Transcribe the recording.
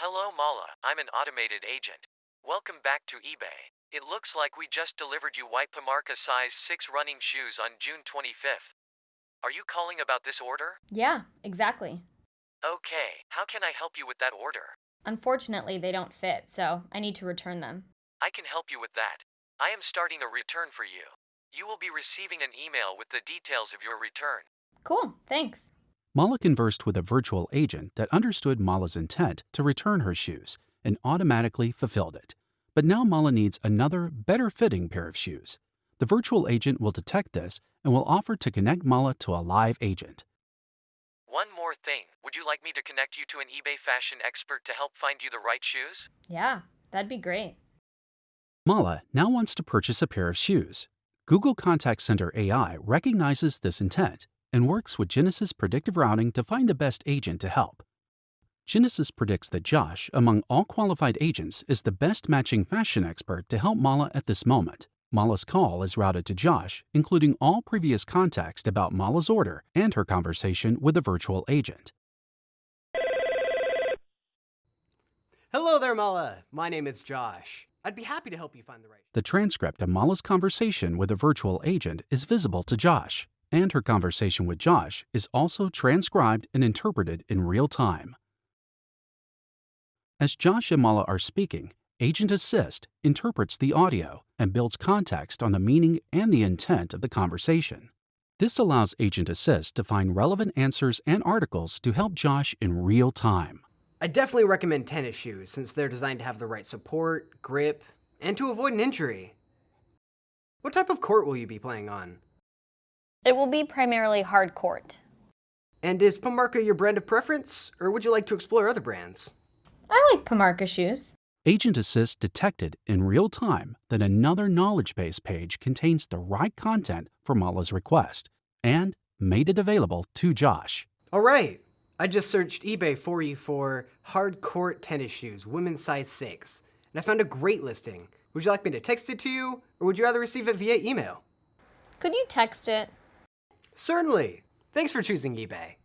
Hello, Mala. I'm an automated agent. Welcome back to eBay. It looks like we just delivered you white Pamarca size 6 running shoes on June 25th. Are you calling about this order? Yeah, exactly. Okay, how can I help you with that order? Unfortunately, they don't fit, so I need to return them. I can help you with that. I am starting a return for you. You will be receiving an email with the details of your return. Cool, thanks. Mala conversed with a virtual agent that understood Mala's intent to return her shoes and automatically fulfilled it. But now Mala needs another, better fitting pair of shoes. The virtual agent will detect this and will offer to connect Mala to a live agent. One more thing. Would you like me to connect you to an eBay fashion expert to help find you the right shoes? Yeah, that'd be great. Mala now wants to purchase a pair of shoes. Google Contact Center AI recognizes this intent and works with Genesys predictive routing to find the best agent to help. Genesys predicts that Josh, among all qualified agents, is the best matching fashion expert to help Mala at this moment. Mala's call is routed to Josh, including all previous context about Mala's order and her conversation with the virtual agent. Hello there, Mala. My name is Josh. I'd be happy to help you find the right. The transcript of Mala's conversation with the virtual agent is visible to Josh, and her conversation with Josh is also transcribed and interpreted in real time. As Josh and Mala are speaking, Agent Assist interprets the audio and builds context on the meaning and the intent of the conversation. This allows Agent Assist to find relevant answers and articles to help Josh in real time. I definitely recommend tennis shoes since they're designed to have the right support, grip, and to avoid an injury. What type of court will you be playing on? It will be primarily hard court. And is Pamarca your brand of preference, or would you like to explore other brands? I like Pamarca shoes. Agent Assist detected in real time that another knowledge base page contains the right content for Mala's request and made it available to Josh. All right. I just searched eBay for you for hard court tennis shoes, women's size 6, and I found a great listing. Would you like me to text it to you, or would you rather receive it via email? Could you text it? Certainly. Thanks for choosing eBay.